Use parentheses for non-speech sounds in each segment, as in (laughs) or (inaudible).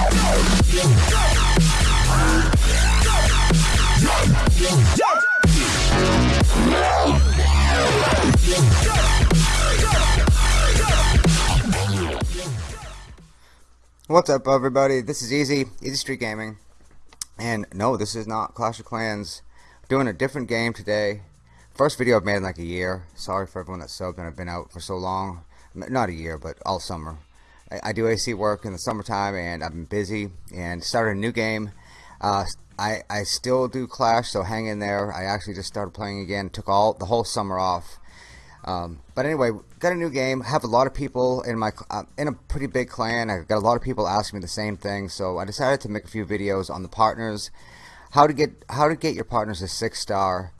What's up everybody, this is Easy, Easy Street Gaming, and no, this is not Clash of Clans, I'm doing a different game today, first video I've made in like a year, sorry for everyone that subbed and I've been out for so long, not a year, but all summer. I, I do AC work in the summertime and I've been busy, and started a new game, uh, I, I still do Clash, so hang in there, I actually just started playing again, took all the whole summer off, um, but anyway, got a new game. Have a lot of people in my uh, in a pretty big clan. I got a lot of people asking me the same thing, so I decided to make a few videos on the partners, how to get how to get your partners a six star.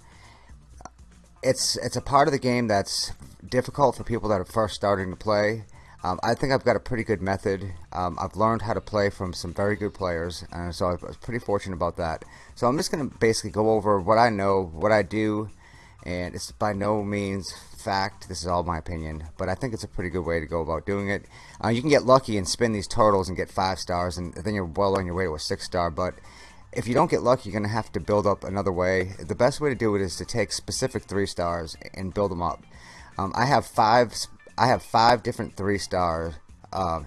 It's it's a part of the game that's difficult for people that are first starting to play. Um, I think I've got a pretty good method. Um, I've learned how to play from some very good players, and so I was pretty fortunate about that. So I'm just going to basically go over what I know, what I do, and it's by no means fact this is all my opinion but I think it's a pretty good way to go about doing it uh, you can get lucky and spin these turtles and get five stars and then you're well on your way to a six star but if you don't get lucky you're gonna have to build up another way the best way to do it is to take specific three stars and build them up um, I have five I have five different three star uh,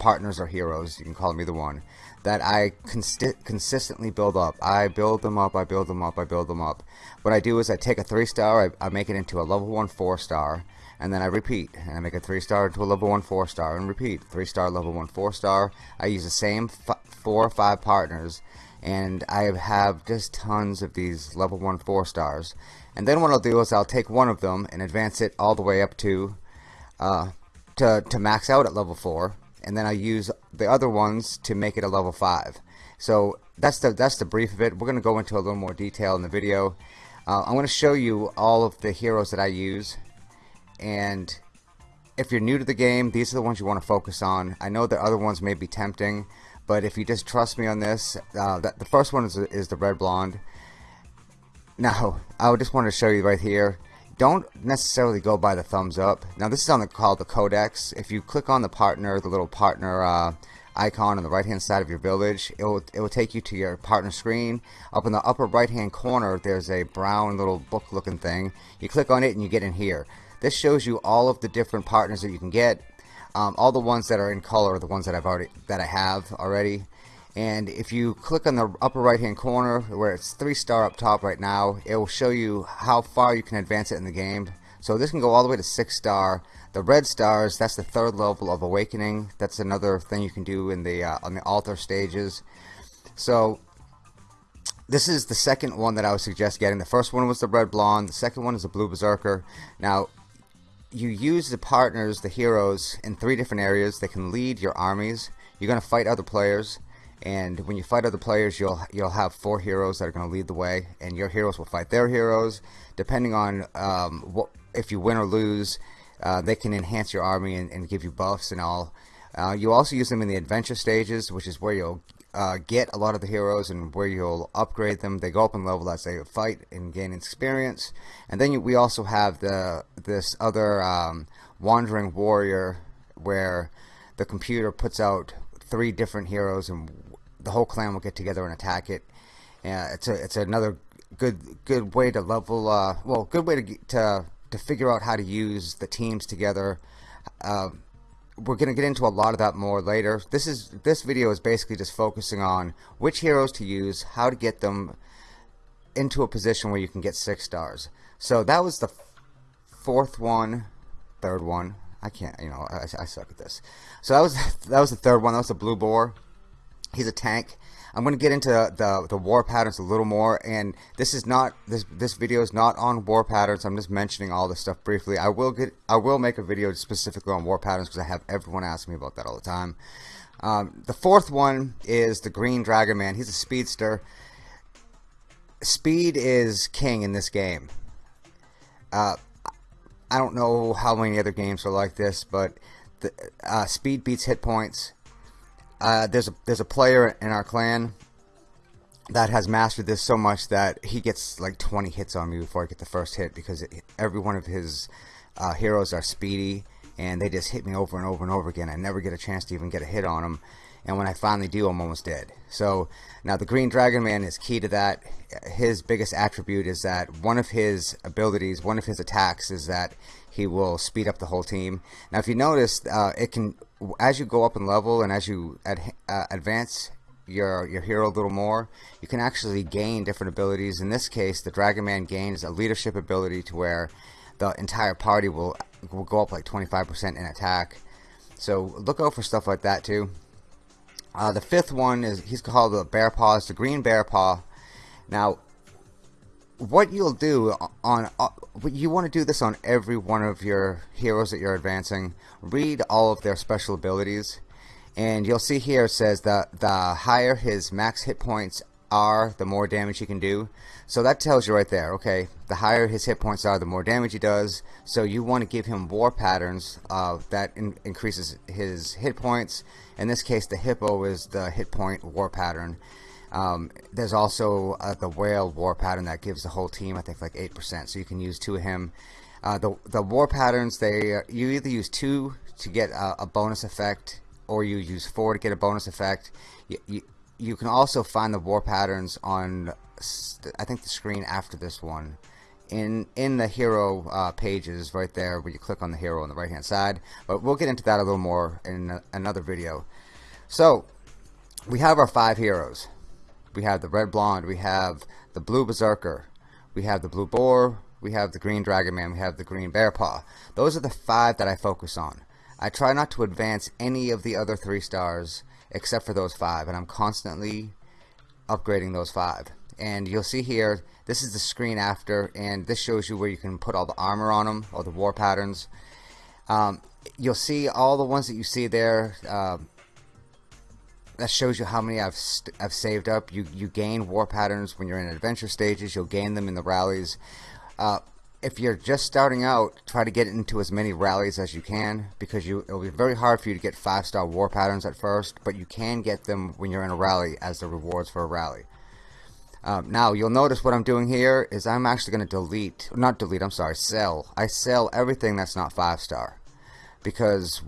partners or heroes you can call me the one that I consi consistently build up. I build them up, I build them up, I build them up. What I do is I take a 3 star, I, I make it into a level 1 4 star, and then I repeat. And I make a 3 star into a level 1 4 star, and repeat. 3 star, level 1 4 star. I use the same 4 or 5 partners, and I have just tons of these level 1 4 stars. And then what I'll do is I'll take one of them and advance it all the way up to, uh, to, to max out at level 4 and then I use the other ones to make it a level 5 so that's the that's the brief of it. We're gonna go into a little more detail in the video. Uh, I'm gonna show you all of the heroes that I use and if you're new to the game these are the ones you want to focus on. I know the other ones may be tempting but if you just trust me on this uh, that the first one is, is the red blonde. Now I just want to show you right here don't necessarily go by the thumbs up. Now this is on the called the codex. If you click on the partner, the little partner uh, icon on the right hand side of your village, it will, it will take you to your partner screen. Up in the upper right hand corner there's a brown little book looking thing. You click on it and you get in here. This shows you all of the different partners that you can get. Um, all the ones that are in color are the ones that I've already that I have already and if you click on the upper right hand corner where it's three star up top right now it will show you how far you can advance it in the game. So this can go all the way to six star. The red stars that's the third level of awakening. That's another thing you can do in the uh, on the altar stages. So this is the second one that I would suggest getting. The first one was the red blonde. The second one is the blue berserker. Now you use the partners the heroes in three different areas. They can lead your armies. You're gonna fight other players and when you fight other players you'll you'll have four heroes that are going to lead the way and your heroes will fight their heroes. Depending on um, what if you win or lose uh, they can enhance your army and, and give you buffs and all. Uh, you also use them in the adventure stages which is where you'll uh, get a lot of the heroes and where you'll upgrade them. They go up in level as they fight and gain experience. And then you, we also have the this other um, wandering warrior where the computer puts out three different heroes and the whole clan will get together and attack it. Uh, it's a it's another good good way to level. Uh, well, good way to to to figure out how to use the teams together. Uh, we're gonna get into a lot of that more later. This is this video is basically just focusing on which heroes to use, how to get them into a position where you can get six stars. So that was the fourth one, third one. I can't, you know, I, I suck at this. So that was (laughs) that was the third one. That was the blue boar. He's a tank. I'm going to get into the, the war patterns a little more and this is not this this video is not on war patterns I'm just mentioning all this stuff briefly I will get I will make a video specifically on war patterns because I have everyone ask me about that all the time um, the fourth one is the green dragon man he's a speedster speed is king in this game uh, I don't know how many other games are like this but the, uh, speed beats hit points uh, there's a there's a player in our clan that has mastered this so much that he gets like 20 hits on me before I get the first hit because it, every one of his uh, heroes are speedy and they just hit me over and over and over again. I never get a chance to even get a hit on them. And when I finally do I'm almost dead. So now the green dragon man is key to that. His biggest attribute is that one of his abilities one of his attacks is that he will speed up the whole team. Now if you notice uh, it can as you go up in level and as you ad, uh, advance your your hero a little more you can actually gain different abilities. In this case the dragon man gains a leadership ability to where the entire party will will go up like 25% in attack. So look out for stuff like that too uh, the fifth one is he's called the bear paw. It's the green bear paw. Now what you'll do on uh, you want to do this on every one of your heroes that you're advancing. Read all of their special abilities. And you'll see here it says that the higher his max hit points are the more damage he can do. So that tells you right there okay the higher his hit points are the more damage he does. So you want to give him war patterns uh, that in increases his hit points. In this case the hippo is the hit point war pattern. Um, there's also uh, the whale war pattern that gives the whole team I think like 8% so you can use two of him. Uh, the, the war patterns they uh, you either use two to get a, a bonus effect or you use four to get a bonus effect. You, you, you can also find the war patterns on I think the screen after this one. In in the hero uh, pages right there where you click on the hero on the right hand side but we'll get into that a little more in another video. So we have our five heroes. We have the red blonde we have the blue berserker we have the blue boar we have the green dragon man we have the green bear paw. Those are the five that I focus on. I try not to advance any of the other three stars except for those five and I'm constantly upgrading those five. And you'll see here this is the screen after and this shows you where you can put all the armor on them all the war patterns. Um, you'll see all the ones that you see there uh, that shows you how many I've, I've saved up. You you gain war patterns when you're in adventure stages. You'll gain them in the rallies. Uh, if you're just starting out, try to get into as many rallies as you can because you it'll be very hard for you to get five star war patterns at first, but you can get them when you're in a rally as the rewards for a rally. Um, now you'll notice what I'm doing here is I'm actually going to delete, not delete, I'm sorry, sell. I sell everything that's not five star because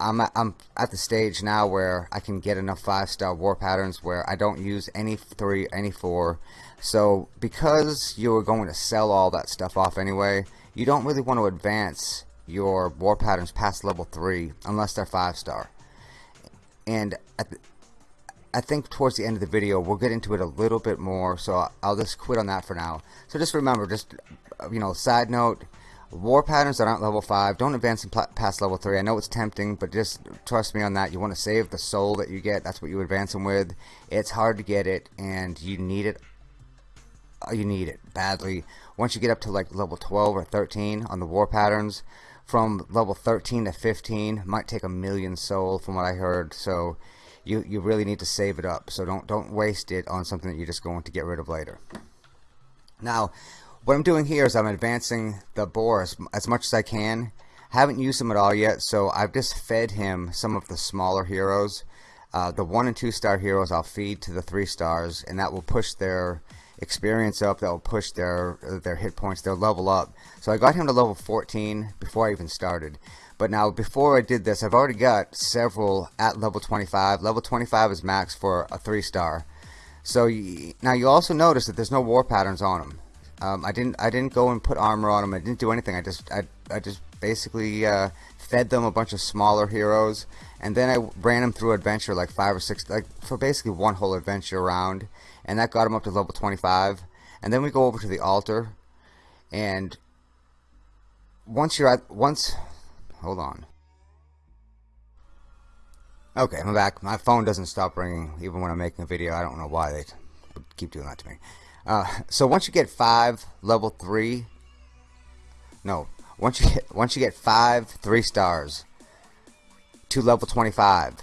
I'm at, I'm at the stage now where I can get enough five star war patterns where I don't use any three, any four. So because you're going to sell all that stuff off anyway, you don't really want to advance your war patterns past level 3 unless they're 5 star. And I think towards the end of the video we'll get into it a little bit more so I'll just quit on that for now. So just remember, just you know, side note, war patterns that aren't level 5 don't advance them past level 3 I know it's tempting but just trust me on that you want to save the soul that you get that's what you advance them with it's hard to get it and you need it uh, you need it badly. Once you get up to like level 12 or 13 on the war patterns, from level 13 to 15 might take a million soul from what I heard. So you you really need to save it up. So don't don't waste it on something that you're just going to get rid of later. Now, what I'm doing here is I'm advancing the boar as, as much as I can. Haven't used him at all yet, so I've just fed him some of the smaller heroes. Uh, the one and two star heroes I'll feed to the three stars, and that will push their experience up that will push their their hit points their level up. So I got him to level 14 before I even started. But now before I did this I've already got several at level 25 level 25 is max for a three star. So you, now you also notice that there's no war patterns on them um, I didn't I didn't go and put armor on them I didn't do anything. I just I, I just basically uh, fed them a bunch of smaller heroes. And then I ran them through adventure like five or six like for basically one whole adventure around and that got them up to level 25 and then we go over to the altar. And once you're at once hold on. Okay I'm back. My phone doesn't stop ringing even when I'm making a video. I don't know why they keep doing that to me uh, so once you get five level three no once you get once you get five three stars to level 25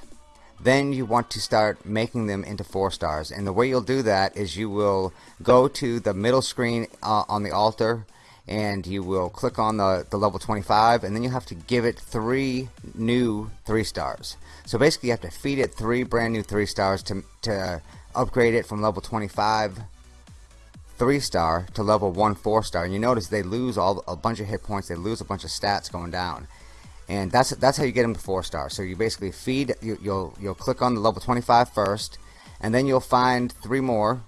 then you want to start making them into four stars. And the way you'll do that is you will go to the middle screen uh, on the altar and you will click on the, the level 25 and then you have to give it three new three stars. So basically you have to feed it three brand new three stars to, to upgrade it from level 25 three star to level one four star and you notice they lose all a bunch of hit points they lose a bunch of stats going down and that's that's how you get them to four star. So you basically feed you, you'll you'll click on the level 25 first, and then you'll find three more.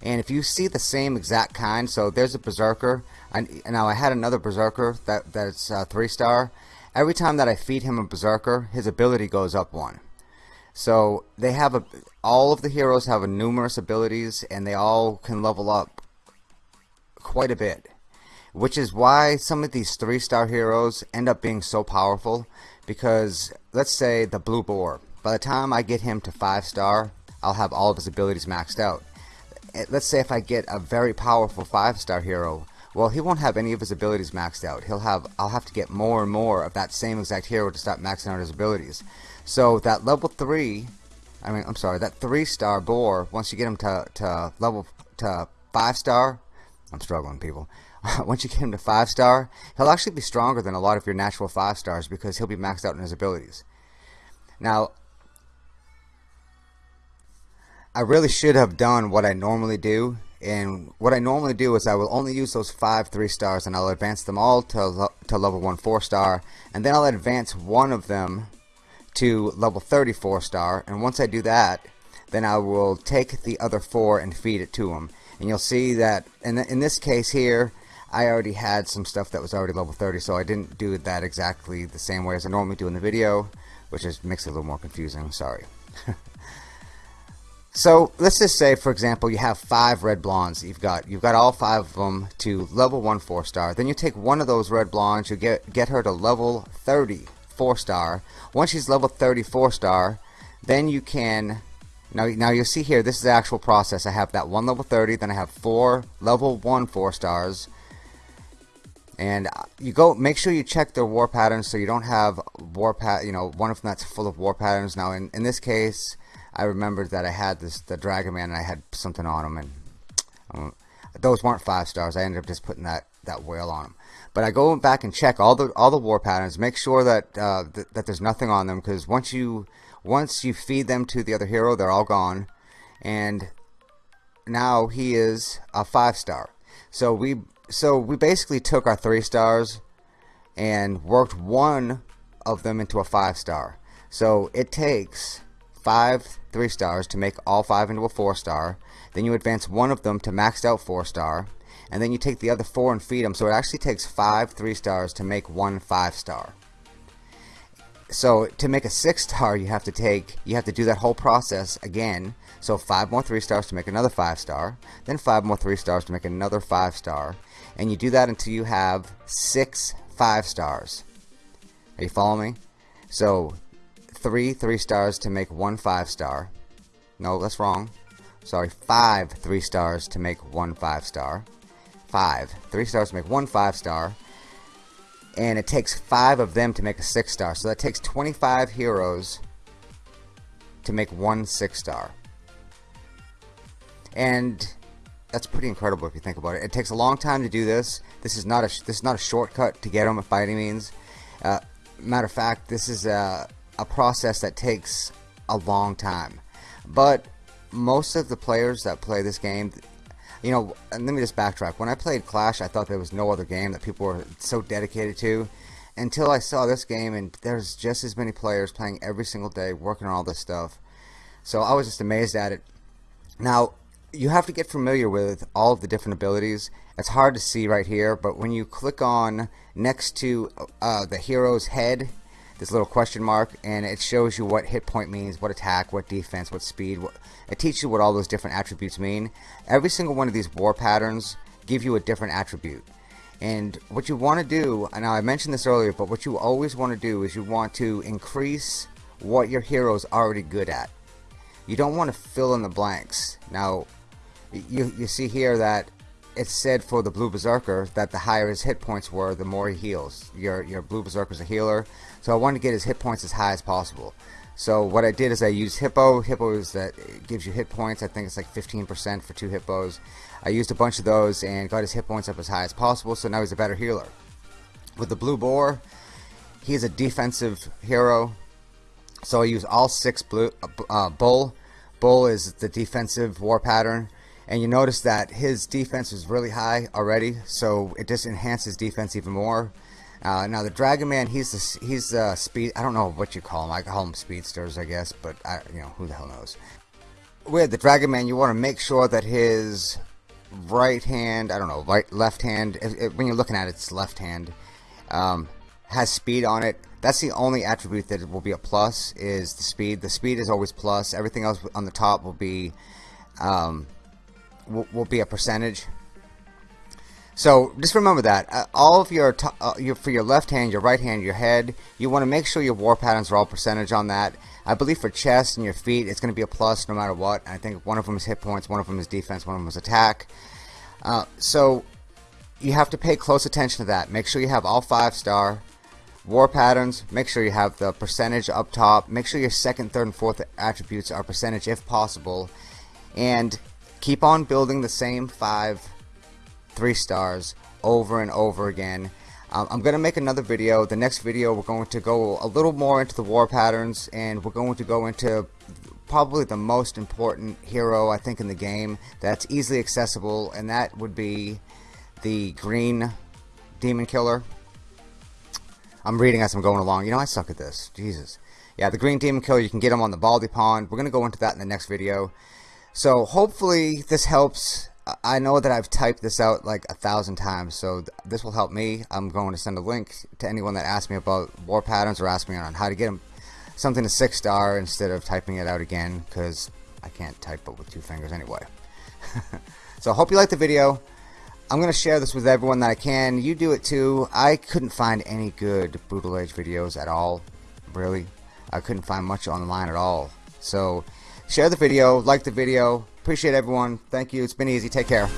And if you see the same exact kind, so there's a berserker. And now I had another berserker that that's uh, three star. Every time that I feed him a berserker, his ability goes up one. So they have a all of the heroes have a numerous abilities, and they all can level up quite a bit which is why some of these three star heroes end up being so powerful because let's say the blue boar. By the time I get him to five star I'll have all of his abilities maxed out. Eh, let's say if I get a very powerful five star hero well he won't have any of his abilities maxed out. He'll have I'll have to get more and more of that same exact hero to start maxing out his abilities. So that level three I mean I'm sorry that three star boar once you get him to, to level to five star I'm struggling people (laughs) once you get him to 5 star, he'll actually be stronger than a lot of your natural 5 stars because he'll be maxed out in his abilities. Now, I really should have done what I normally do. And what I normally do is I will only use those 5 3 stars and I'll advance them all to, to level 1 4 star. And then I'll advance one of them to level 34 star. And once I do that, then I will take the other 4 and feed it to him. And you'll see that in, in this case here, I already had some stuff that was already level 30 so I didn't do that exactly the same way as I normally do in the video which just makes it a little more confusing sorry. (laughs) So let's just say for example you have five red blondes. You've got you've got all five of them to level 1 4 star. Then you take one of those red blondes you get get her to level 30 4 star. Once she's level 34 star then you can now, now you'll see here, this is the actual process. I have that one level 30, then I have four level 1 4 stars, and uh, you go make sure you check their war patterns so you don't have war pat you know one of them that's full of war patterns. Now in, in this case I remembered that I had this the Dragon Man and I had something on him and um, those weren't five stars. I ended up just putting that that whale on them but I go back and check all the all the war patterns make sure that uh, th that there's nothing on them because once you once you feed them to the other hero they're all gone and now he is a five star so we so we basically took our three stars and worked one of them into a five star. So it takes five three stars to make all five into a four star. Then you advance one of them to maxed out four star. And then you take the other four and feed them. So it actually takes five three stars to make one five star. So to make a six star, you have to take, you have to do that whole process again. So five more three stars to make another five star, then five more three stars to make another five star, and you do that until you have six five stars. Are you following me? So three three stars to make one five star. No, that's wrong. Sorry, five three stars to make one five star. Five three stars to make one five star and it takes five of them to make a six star so that takes 25 heroes to make one six star and that's pretty incredible if you think about it. It takes a long time to do this. This is not a this is not a shortcut to get them by any means. Uh, matter of fact this is a, a process that takes a long time. But most of the players that play this game you know, let me just backtrack. When I played Clash, I thought there was no other game that people were so dedicated to until I saw this game, and there's just as many players playing every single day, working on all this stuff. So I was just amazed at it. Now, you have to get familiar with all of the different abilities. It's hard to see right here, but when you click on next to uh, the hero's head, this little question mark, and it shows you what hit point means, what attack, what defense, what speed. What, it teaches you what all those different attributes mean. Every single one of these war patterns give you a different attribute. And what you want to do, and I mentioned this earlier, but what you always want to do is you want to increase what your hero is already good at. You don't want to fill in the blanks. Now, you, you see here that it's said for the Blue Berserker that the higher his hit points were, the more he heals. Your, your Blue Berserker's a healer, so I wanted to get his hit points as high as possible. So what I did is I used Hippo. Hippo is that gives you hit points. I think it's like 15% for two Hippos. I used a bunch of those and got his hit points up as high as possible, so now he's a better healer. With the Blue Boar, he's a defensive hero, so I use all six blue uh, Bull. Bull is the defensive war pattern and you notice that his defense is really high already so it just enhances defense even more Uh, now the Dragon Man, he's the he's the speed. I don't know what you call him. I call him speedsters, I guess, but I, you know who the hell knows. With the Dragon Man, you want to make sure that his right hand, I don't know, right left hand. When you're looking at it, it's left hand. Um, has speed on it. That's the only attribute that will be a plus is the speed. The speed is always plus. Everything else on the top will be um, will, will be a percentage. So just remember that uh, all of your, uh, your for your left hand, your right hand, your head, you want to make sure your war patterns are all percentage on that. I believe for chest and your feet, it's going to be a plus no matter what. I think one of them is hit points, one of them is defense, one of them is attack. Uh, so you have to pay close attention to that. Make sure you have all five star war patterns. Make sure you have the percentage up top. Make sure your second, third, and fourth attributes are percentage if possible, and keep on building the same five three stars over and over again. Um, I'm to make another video. The next video we're going to go a little more into the war patterns and we're going to go into probably the most important hero I think in the game that's easily accessible and that would be the green demon killer. I'm reading as I'm going along. You know I suck at this. Jesus. Yeah, the green demon killer, you can get him on the Baldy Pond. We're to go into that in the next video. So hopefully this helps I know that I've typed this out like a thousand times, so th this will help me. I'm going to send a link to anyone that asks me about war patterns or asks me on how to get them something to six star instead of typing it out again because I can't type it with two fingers anyway. (laughs) so I hope you liked the video. I'm going to share this with everyone that I can. You do it too. I couldn't find any good Brutal Age videos at all. Really. I couldn't find much online at all. So share the video, like the video, Appreciate everyone. Thank you. It's been easy. Take care.